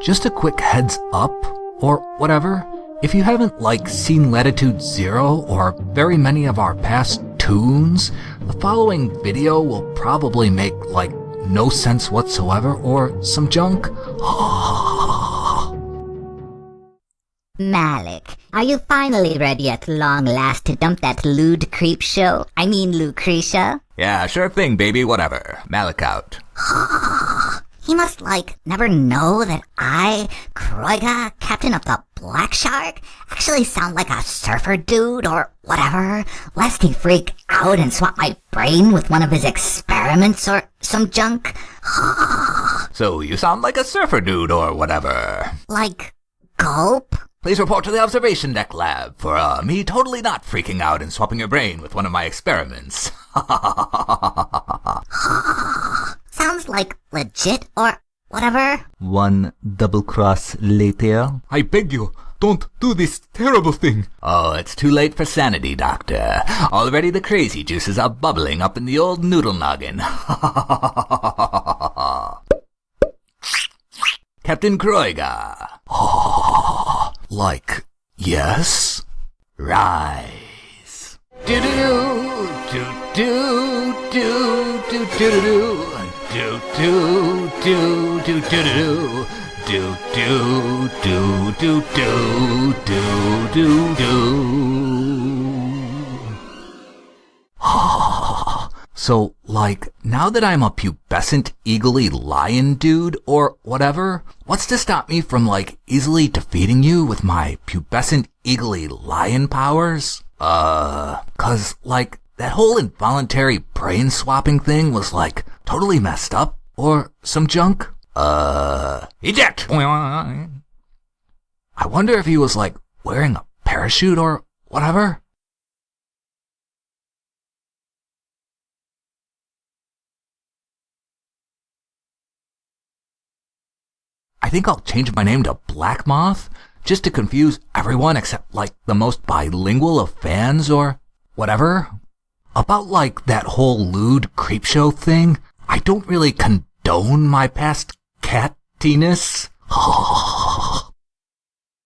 just a quick heads up, or whatever. If you haven't, like, seen Latitude Zero or very many of our past tunes, the following video will probably make, like, no sense whatsoever or some junk. Malic, are you finally ready at long last to dump that lewd creep show? I mean Lucretia? Yeah, sure thing, baby, whatever. Malic out. He must, like, never know that I, Kroiga, captain of the Black Shark, actually sound like a surfer dude or whatever, lest he freak out and swap my brain with one of his experiments or some junk. So you sound like a surfer dude or whatever. like, gulp? Please report to the observation deck lab for uh, me totally not freaking out and swapping your brain with one of my experiments. Sounds like legit or whatever. One double cross later. I beg you, don't do this terrible thing. oh, it's too late for sanity, Doctor. Already the crazy juices are bubbling up in the old noodle noggin. Captain Kroiga. Like, yes? Rise. Do do do do do do do do do do do do do do do do do do do do do do. So, like, now that I'm a pubescent, eagly lion dude, or whatever, what's to stop me from, like, easily defeating you with my pubescent, eagly lion powers? Uh, cause, like, that whole involuntary brain swapping thing was, like, totally messed up, or some junk? Uh, Eject. I wonder if he was, like, wearing a parachute or whatever? I think I'll change my name to Black Moth, just to confuse everyone except like the most bilingual of fans or whatever. About like that whole lewd creepshow thing, I don't really condone my past cattiness.